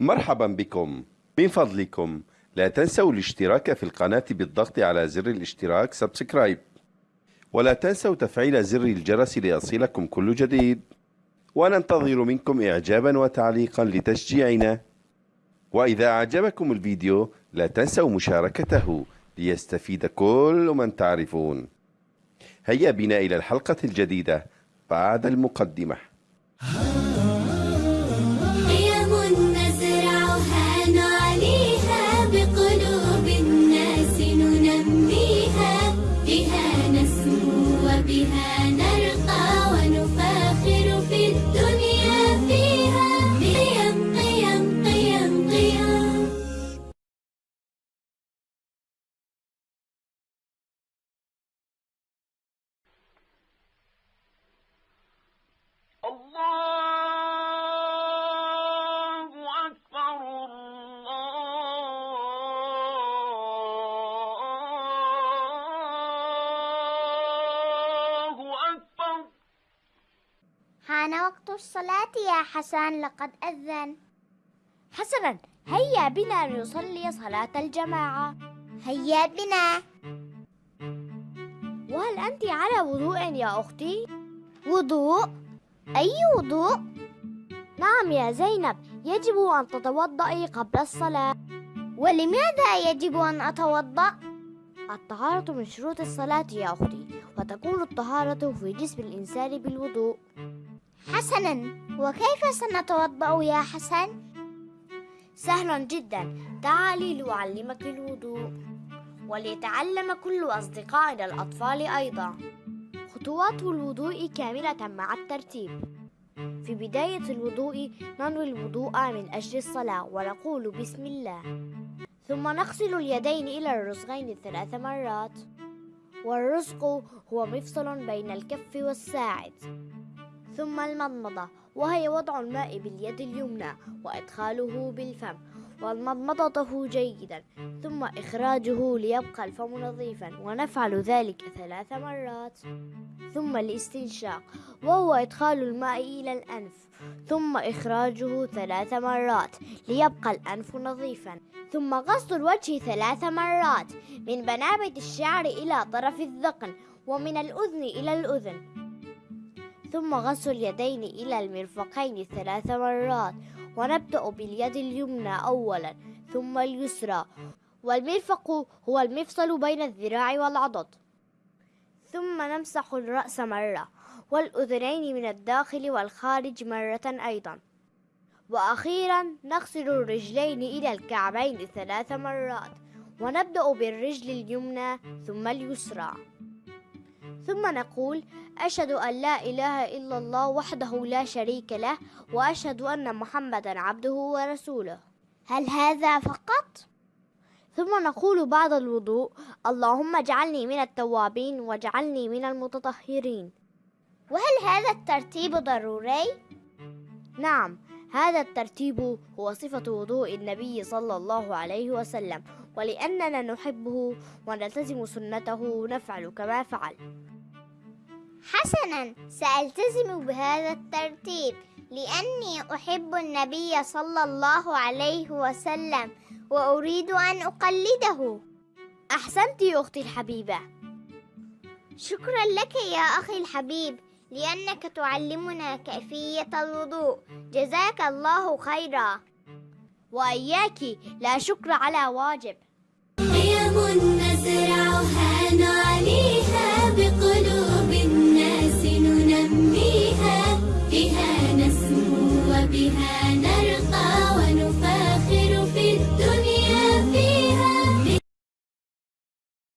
مرحبا بكم. من فضلكم. لا تنسوا الاشتراك في القناة بالضغط على زر الاشتراك سبسكرايب. ولا تنسوا تفعيل زر الجرس ليصلكم كل جديد. وننتظر منكم إعجابا وتعليقا لتشجيعنا. وإذا أعجبكم الفيديو لا تنسوا مشاركته ليستفيد كل من تعرفون. هيا بنا إلى الحلقة الجديدة بعد المقدمة. نسمو حان وقت الصلاة يا حسن لقد أذن. حسنا هيا بنا لنصلي صلاة الجماعة. هيا بنا. وهل أنت على وضوء يا أختي؟ وضوء؟ أي وضوء؟ نعم يا زينب يجب أن تتوضئي قبل الصلاة. ولماذا يجب أن أتوضأ؟ الطهارة من شروط الصلاة يا أختي وتكون الطهارة في جسم الإنسان بالوضوء. حسنا. وكيف سنتوضأ يا حسن؟ سهل جدا. تعالي لأعلمك الوضوء. وليتعلم كل أصدقائنا الأطفال أيضا. خطوات الوضوء كاملة مع الترتيب. في بداية الوضوء ننوي الوضوء من أجل الصلاة ونقول بسم الله. ثم نغسل اليدين إلى الرسغين ثلاث مرات. والرزق هو مفصل بين الكف والساعد. ثم المضمضة وهي وضع الماء باليد اليمنى وإدخاله بالفم والمضمضته جيدا ثم إخراجه ليبقى الفم نظيفا ونفعل ذلك ثلاث مرات. ثم الاستنشاق وهو إدخال الماء إلى الأنف ثم إخراجه ثلاث مرات ليبقى الأنف نظيفا ثم غسل الوجه ثلاث مرات من بنابت الشعر إلى طرف الذقن ومن الأذن إلى الأذن. ثم غسل اليدين إلى المرفقين ثلاث مرات ونبدأ باليد اليمنى أولا ثم اليسرى. والمرفق هو المفصل بين الذراع والعضد. ثم نمسح الرأس مرة والأذنين من الداخل والخارج مرة أيضا. وأخيرا نغسل الرجلين إلى الكعبين ثلاث مرات ونبدأ بالرجل اليمنى ثم اليسرى. ثم نقول أشهد أن لا إله إلا الله وحده لا شريك له وأشهد أن محمدا عبده ورسوله هل هذا فقط؟ ثم نقول بعد الوضوء اللهم اجعلني من التوابين واجعلني من المتطهرين وهل هذا الترتيب ضروري؟ نعم هذا الترتيب هو صفة وضوء النبي صلى الله عليه وسلم ولأننا نحبه ونلتزم سنته نفعل كما فعل. حسنا سألتزم بهذا الترتيب لأني أحب النبي صلى الله عليه وسلم وأريد أن أقلده. أحسنت يا أختي الحبيبة. شكرا لك يا أخي الحبيب. لأنك تعلمنا كيفية الوضوء. جزاك الله خيرا. وإياك لا شكر على واجب. قيم نزرعها نعليها بقلوب الناس ننميها. بها نسمو وبها نسمو